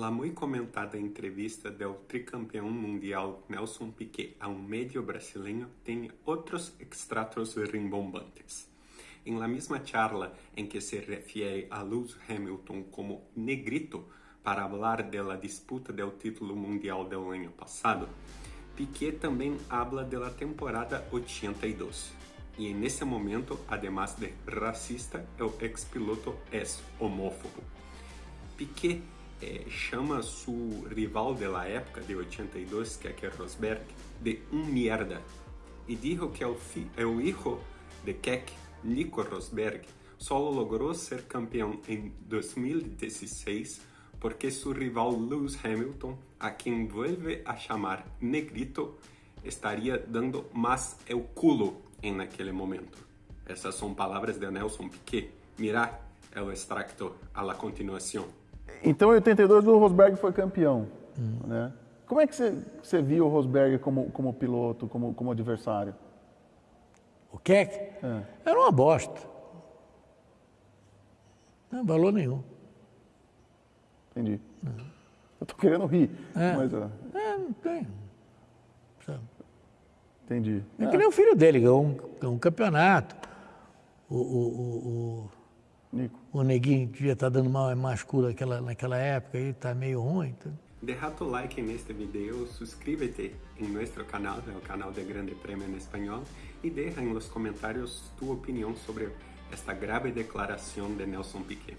La muy comentada entrevista del tricampeão mundial Nelson Piquet a um medio brasileño tem outros extratos rimbombantes. Em la misma charla em que se refiere a Lewis Hamilton como negrito para hablar de la disputa del título mundial del año pasado, Piquet também habla de la temporada 82. E en ese momento, además de racista, el ex-piloto es homófobo. Piquet eh, chama su rival de la época de 82, que é Rosberg, de um mierda. E dijo que el, el hijo de Keck, Nico Rosberg, solo logrou ser campeão em 2016 porque su rival Lewis Hamilton, a quien vuelve a chamar negrito, estaria dando mais el culo en aquele momento. Essas são palavras de Nelson Piquet. Mira o extracto a la continuação. Então, em 82, o Rosberg foi campeão. Hum. Né? Como é que você, você viu o Rosberg como, como piloto, como, como adversário? O Keck? É. Era uma bosta. Não valor nenhum. Entendi. Eu tô querendo rir, é. mas... É, não tem. Sabe? Entendi. É, é que nem o filho dele, ganhou um, um campeonato. O, o, o, Nico. o Neguinho devia estar tá dando mal mais cura naquela, naquela época, aí tá meio ruim. Então... Deja tu like neste video, suscríbete em nosso canal, o canal de Grande Prêmio em Espanhol, e deixa nos comentários tu opinião sobre esta grave declaração de Nelson Piquet.